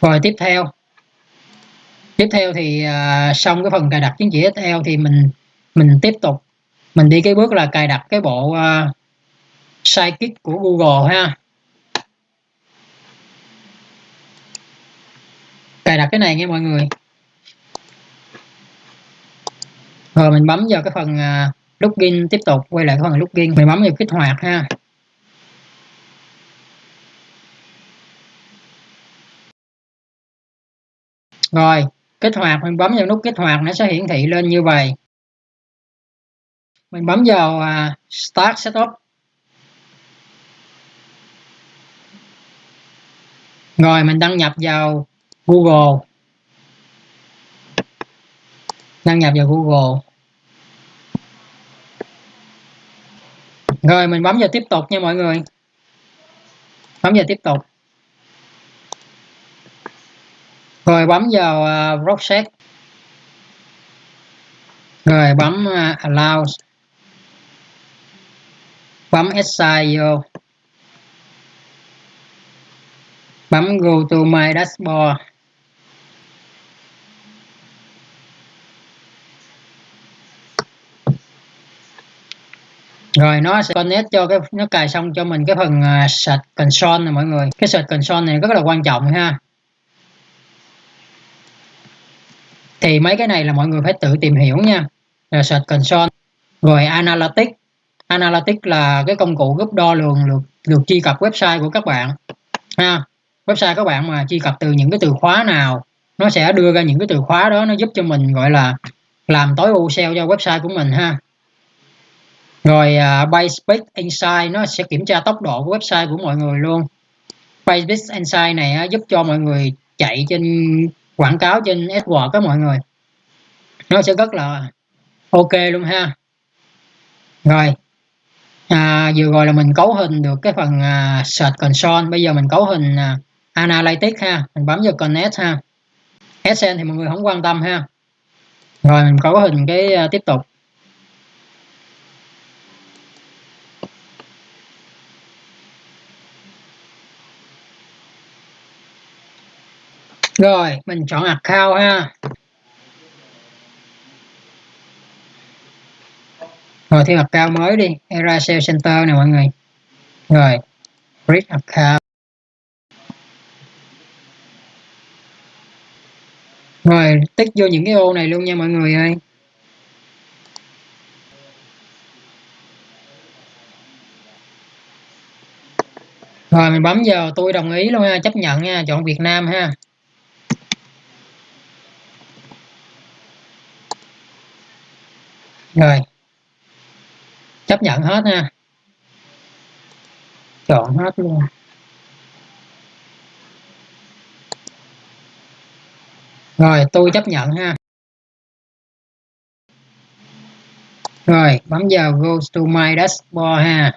rồi tiếp theo. Tiếp theo thì à, xong cái phần cài đặt chứng chỉ SL thì mình mình tiếp tục. Mình đi cái bước là cài đặt cái bộ uh, sidekick của Google ha. Cài đặt cái này nha mọi người. Rồi mình bấm vào cái phần uh, login tiếp tục quay lại cái phần login. Mình bấm vào kích hoạt ha. Rồi kích hoạt mình bấm vào nút kích hoạt nó sẽ hiển thị lên như vậy. Mình bấm vào uh, start setup. Rồi mình đăng nhập vào Google. Đăng nhập vào Google. Rồi mình bấm vào tiếp tục nha mọi người. Bấm vào tiếp tục. Rồi bấm vào à, uh, Rockset rồi bấm uh, Allow. Bấm Assign vô. Bấm Go to my dashboard. Rồi nó sẽ connect cho cái nó cài xong cho mình cái phần uh, search console này mọi người. Cái search console này rất là quan trọng ha. Thì mấy cái này là mọi người phải tự tìm hiểu nha. Rồi search console. Rồi analytics. Analytics là cái công cụ giúp đo lường được được truy cập website của các bạn. Ha website các bạn mà truy cập từ những cái từ khóa nào nó sẽ đưa ra những cái từ khóa đó nó giúp cho mình gọi là làm tối ưu SEO cho website của mình ha. Rồi à, uh, PageSpeed Insight nó sẽ kiểm tra tốc độ của website của mọi người luôn. PageSpeed Insight này uh, giúp cho mọi người chạy trên quảng cáo trên AdWords các mọi người. Nó sẽ rất là ok luôn ha. Rồi. À, vừa rồi là mình cấu hình được cái phần à, search console. Bây giờ mình cấu hình à, analytics ha. Mình bấm vào connect ha. AdSense thì mọi người không quan tâm ha. Rồi mình cấu hình cái à, tiếp tục. Rồi, mình chọn account ha. Rồi, thêm account mới đi. Era Sales center nè, mọi người. Rồi create account. Rồi, tích vô những cái ô này luôn nha, mọi người ơi. Rồi, mình bấm vào, tôi đồng ý luôn ha, chấp nhận nha, chọn Việt Nam ha. Rồi. Chấp nhận hết nha. Chọn hết luôn. Rồi tôi chấp nhận ha. Rồi bấm vào go to my dashboard ha.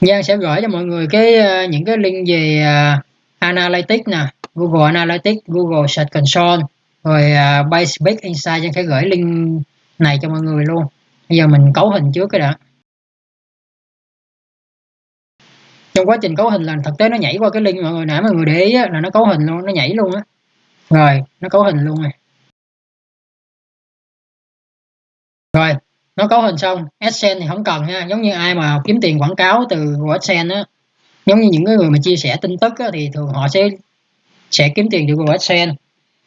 Giang sẽ gửi cho mọi người cái ờ, những cái link về uh, Analytics nè. Google Analytics Google Search Console rồi uh, Basic Insight Giang sẽ gửi link này cho mọi người luôn. Bây giờ mình cấu hình trước cái đã. Trong quá trình cấu hình là thực tế nó nhảy qua cái link mọi người nãy mọi người để ý á, là nó cấu hình luôn nó nhảy luôn á. Rồi nó cấu hình luôn này rồi nó cấu hình xong AdSense thì không cần ha giống như ai mà kiếm tiền quảng cáo từ AdSense á giống như những người mà chia sẻ tin tức á, thì thường họ sẽ sẽ kiếm tiền từ AdSense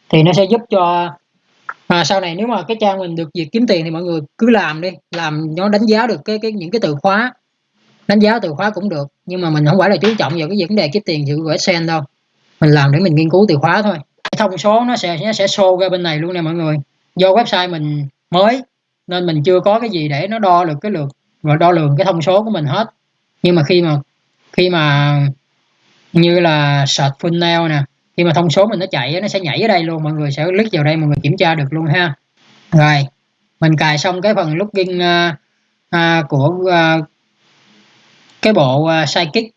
thì nó sẽ giúp cho à, sau này nếu mà cái trang mình được việc kiếm tiền thì mọi người cứ làm đi làm nó đánh giá được cái cái những cái từ khóa đánh giá từ khóa cũng được. Nhưng mà mình không phải là chú trọng vào cái vấn đề kiếm tiền dựa vào sen đâu. Mình làm để mình nghiên cứu từ khóa thôi. Cái thông số nó sẽ nó sẽ show ra bên này luôn nè mọi người. Do website mình mới nên mình chưa có cái gì để nó đo được cái lượt và đo lường cái thông số của mình hết. Nhưng mà khi mà khi mà như là search full nail nè khi mà thông số mình nó chạy nó sẽ nhảy ở đây luôn mọi người sẽ click vào đây mọi người kiểm tra được luôn ha. Rồi mình cài xong cái phần login uh, uh, của uh, cái bộ uh, sidekick